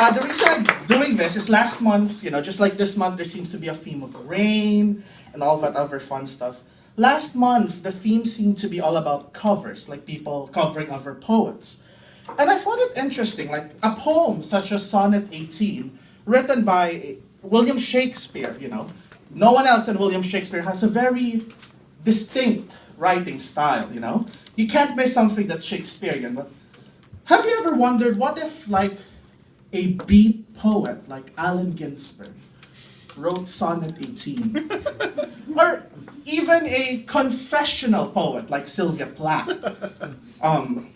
uh, the reason I'm doing this is last month, you know, just like this month, there seems to be a theme of rain and all that other fun stuff. Last month, the theme seemed to be all about covers, like people covering other poets. And I found it interesting, like a poem such as Sonnet 18, written by William Shakespeare, you know. No one else than William Shakespeare has a very distinct writing style, you know. You can't miss something that's Shakespearean, but have you ever wondered what if, like, a beat poet like Allen Ginsberg wrote Sonnet 18? or even a confessional poet like Sylvia Plath? Um,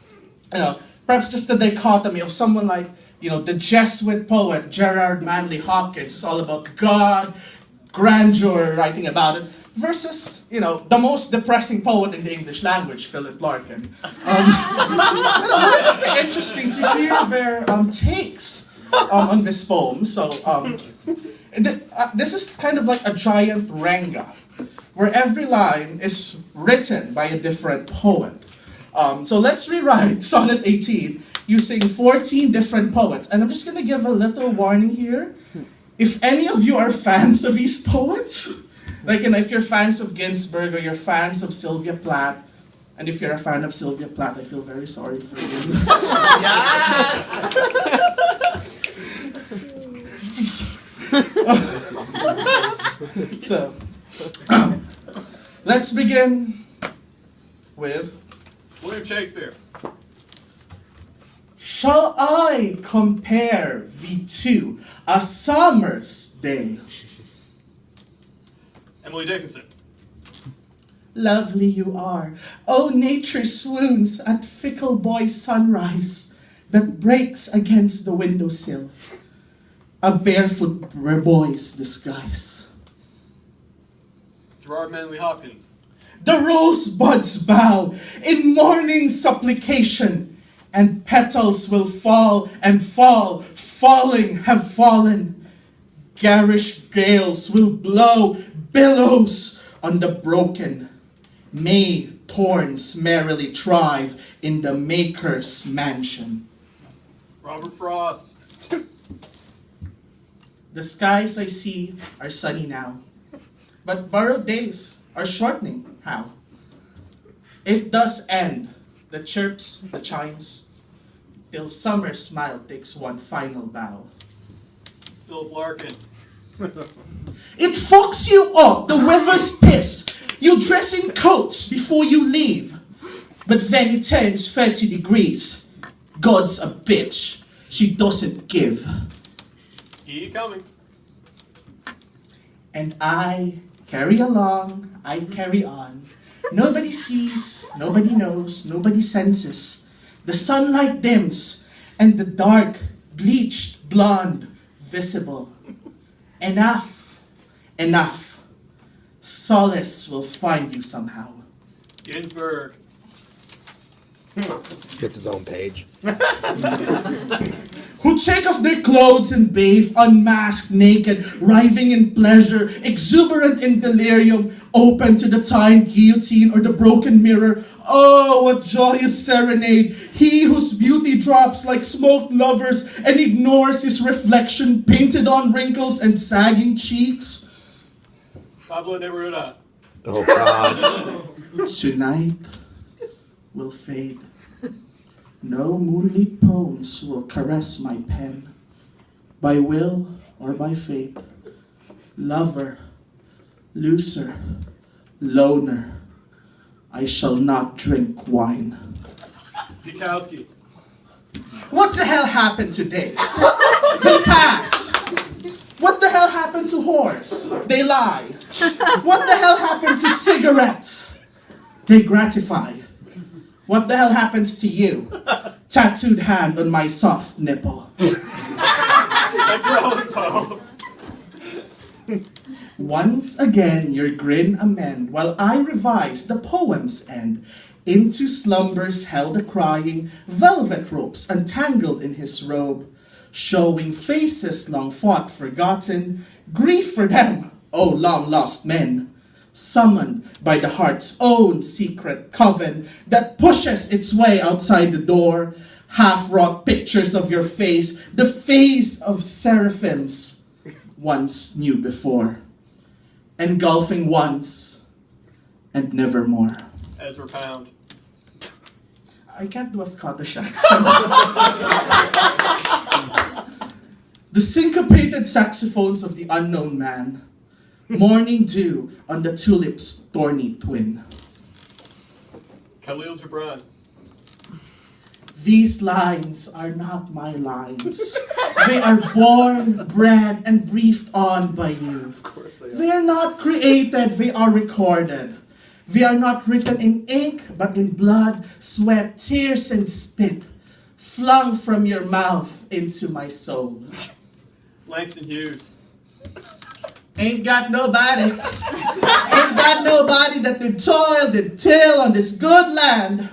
you know, perhaps just the dichotomy of someone like, you know, the Jesuit poet Gerard Manley Hopkins is all about God, grandeur, writing about it versus, you know, the most depressing poet in the English language, Philip Larkin. Um, you know, it would be interesting to hear their um, takes um, on this poem. So, um, th uh, this is kind of like a giant renga, where every line is written by a different poet. Um, so let's rewrite Sonnet 18 using 14 different poets. And I'm just going to give a little warning here. If any of you are fans of these poets, like, you know, if you're fans of Ginsberg or you're fans of Sylvia Plath, and if you're a fan of Sylvia Plath, I feel very sorry for you. yes! so, um, let's begin with William Shakespeare. Shall I compare V2 a summer's day? Emily Dickinson. Lovely you are. Oh, nature swoons at fickle boy sunrise that breaks against the windowsill. A barefoot boy's disguise. Gerard Manley Hopkins. The rosebuds bow in morning supplication, and petals will fall and fall, falling have fallen. Garish gales will blow billows on the broken. May thorns merrily thrive in the Maker's mansion. Robert Frost. the skies I see are sunny now, but borrowed days are shortening. How? It does end, the chirps, the chimes, till summer's smile takes one final bow. Philip Larkin. It fucks you up, the weather's piss. You dress in coats before you leave. But then it turns 30 degrees. God's a bitch. She doesn't give. E. Cummings. And I carry along, I carry on. Nobody sees, nobody knows, nobody senses. The sunlight dims, and the dark, bleached blonde visible. Enough, enough. Solace will find you somehow. Ginsberg. Gets his own page. Who take off their clothes and bathe, unmasked, naked, writhing in pleasure, exuberant in delirium, open to the time guillotine or the broken mirror. Oh, what joyous serenade! He whose beauty drops like smoked lovers and ignores his reflection painted on wrinkles and sagging cheeks. Pablo Neruda. Oh God. Tonight will fade. No moonlit poems will caress my pen, by will or by fate. Lover, loser, loner, I shall not drink wine. Bukowski. What the hell happened to days? They pass. What the hell happened to whores? They lie. What the hell happened to cigarettes? They gratify. What the hell happens to you? Tattooed hand on my soft nipple. Once again your grin amend, while I revise the poem's end. Into slumbers held a crying, velvet ropes untangled in his robe, showing faces long fought forgotten, grief for them, O long lost men, summoned by the heart's own secret coven that pushes its way outside the door, half wrought pictures of your face, the face of seraphims once knew before, engulfing once and never nevermore. Ezra Pound. I can't do a Scottish accent. the syncopated saxophones of the unknown man, morning dew on the tulip's thorny twin. Kahlil Gibran. These lines are not my lines. They are born, bred, and briefed on by you. Of course they are. They are not created, they are recorded. They are not written in ink, but in blood, sweat, tears, and spit, flung from your mouth into my soul. Langston Hughes. Ain't got nobody, ain't got nobody that did toil, did till on this good land.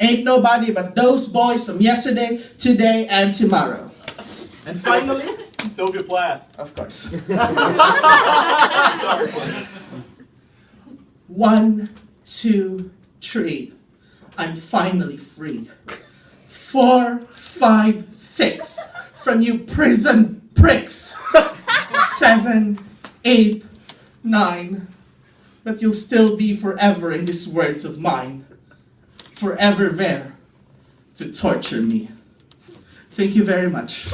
Ain't nobody but those boys from yesterday, today, and tomorrow. And finally, Sylvia Plath. of course. One, two, three. I'm finally free. Four, five, six. From you prison pricks. Seven, eight, nine. But you'll still be forever in these words of mine. Forever there to torture me. Thank you very much.